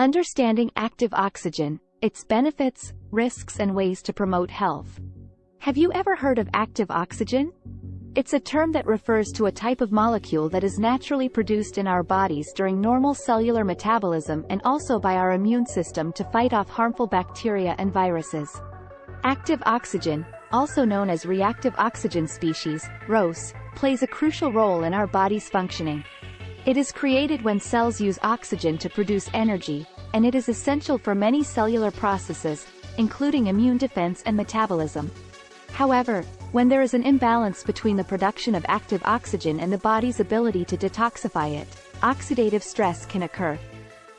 Understanding active oxygen, its benefits, risks and ways to promote health. Have you ever heard of active oxygen? It's a term that refers to a type of molecule that is naturally produced in our bodies during normal cellular metabolism and also by our immune system to fight off harmful bacteria and viruses. Active oxygen, also known as reactive oxygen species, ROS, plays a crucial role in our body's functioning. It is created when cells use oxygen to produce energy, and it is essential for many cellular processes, including immune defense and metabolism. However, when there is an imbalance between the production of active oxygen and the body's ability to detoxify it, oxidative stress can occur.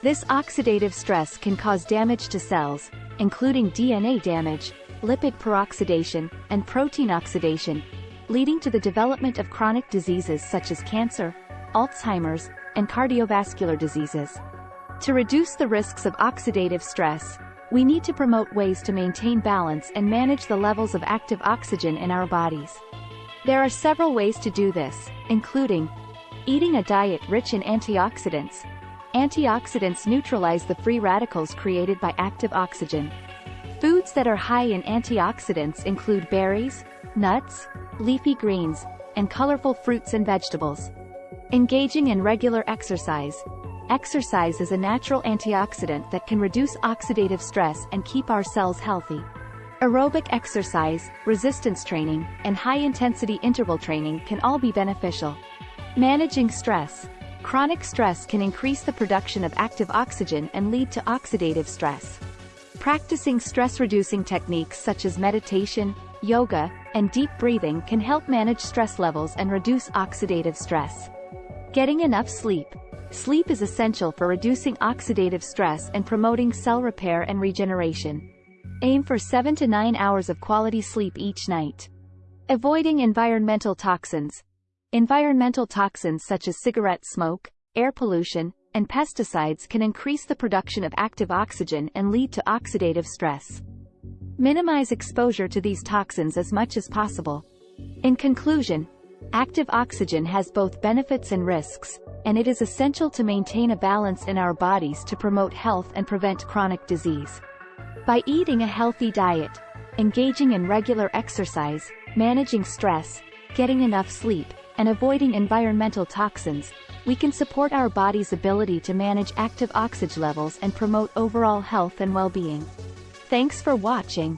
This oxidative stress can cause damage to cells, including DNA damage, lipid peroxidation, and protein oxidation, leading to the development of chronic diseases such as cancer, Alzheimer's, and cardiovascular diseases. To reduce the risks of oxidative stress, we need to promote ways to maintain balance and manage the levels of active oxygen in our bodies. There are several ways to do this, including eating a diet rich in antioxidants. Antioxidants neutralize the free radicals created by active oxygen. Foods that are high in antioxidants include berries, nuts, leafy greens, and colorful fruits and vegetables. Engaging in regular exercise, Exercise is a natural antioxidant that can reduce oxidative stress and keep our cells healthy. Aerobic exercise, resistance training, and high-intensity interval training can all be beneficial. Managing stress. Chronic stress can increase the production of active oxygen and lead to oxidative stress. Practicing stress-reducing techniques such as meditation, yoga, and deep breathing can help manage stress levels and reduce oxidative stress. Getting enough sleep. Sleep is essential for reducing oxidative stress and promoting cell repair and regeneration. Aim for 7 to 9 hours of quality sleep each night. Avoiding environmental toxins. Environmental toxins such as cigarette smoke, air pollution, and pesticides can increase the production of active oxygen and lead to oxidative stress. Minimize exposure to these toxins as much as possible. In conclusion, active oxygen has both benefits and risks, and it is essential to maintain a balance in our bodies to promote health and prevent chronic disease. By eating a healthy diet, engaging in regular exercise, managing stress, getting enough sleep, and avoiding environmental toxins, we can support our body's ability to manage active oxygen levels and promote overall health and well-being. Thanks for watching.